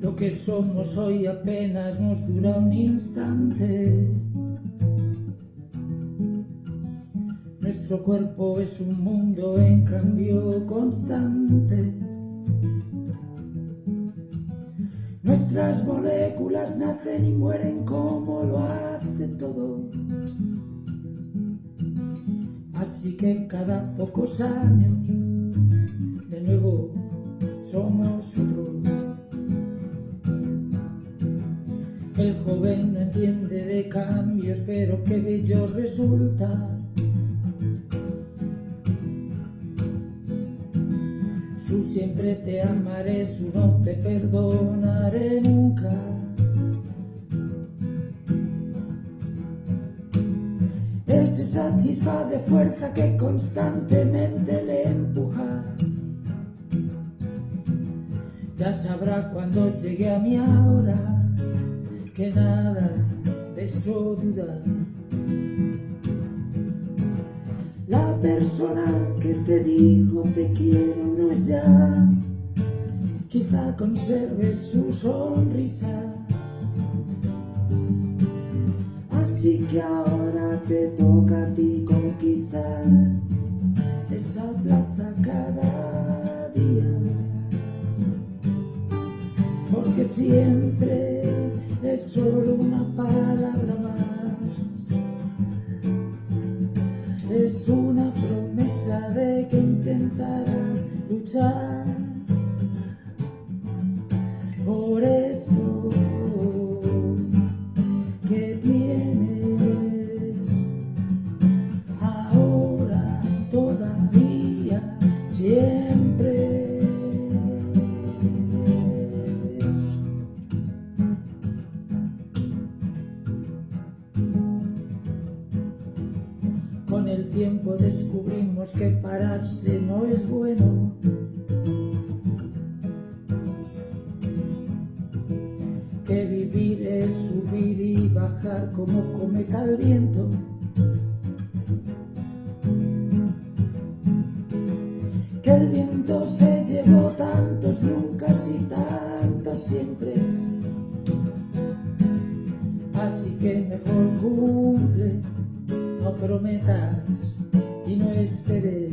Lo que somos hoy apenas nos dura un instante. Nuestro cuerpo es un mundo en cambio constante. Nuestras moléculas nacen y mueren como lo hace todo. Así que cada pocos años de nuevo somos otros. El joven no entiende de cambios, pero qué bello resulta. Su siempre te amaré, su no te perdonaré nunca. Es esa chispa de fuerza que constantemente le empuja. Ya sabrá cuando llegue a mi hora que nada de eso duda. La persona que te dijo te quiero no es ya, quizá conserve su sonrisa. Así que ahora te toca a ti conquistar esa plaza cada día. Porque siempre es solo una palabra más. Es una promesa de que intentarás luchar por esto que tienes ahora todavía siempre. Tiempo descubrimos que pararse no es bueno. Que vivir es subir y bajar como cometa al viento. Que el viento se llevó tantos nunca y tantos siempre. Así que mejor cumple no prometas y no esperes.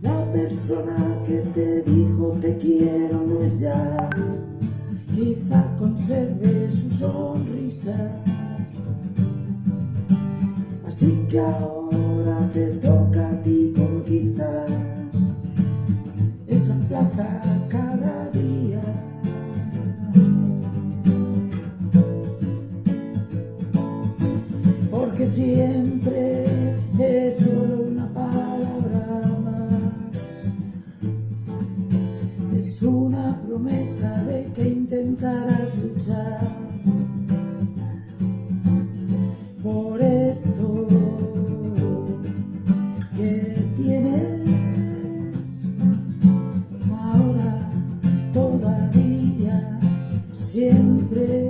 La persona que te dijo te quiero no es ya, quizá conserve su sonrisa. Así que ahora te toca a ti conquistar esa plaza cada día. siempre es solo una palabra más. Es una promesa de que intentarás luchar. Por esto que tienes ahora, todavía, siempre.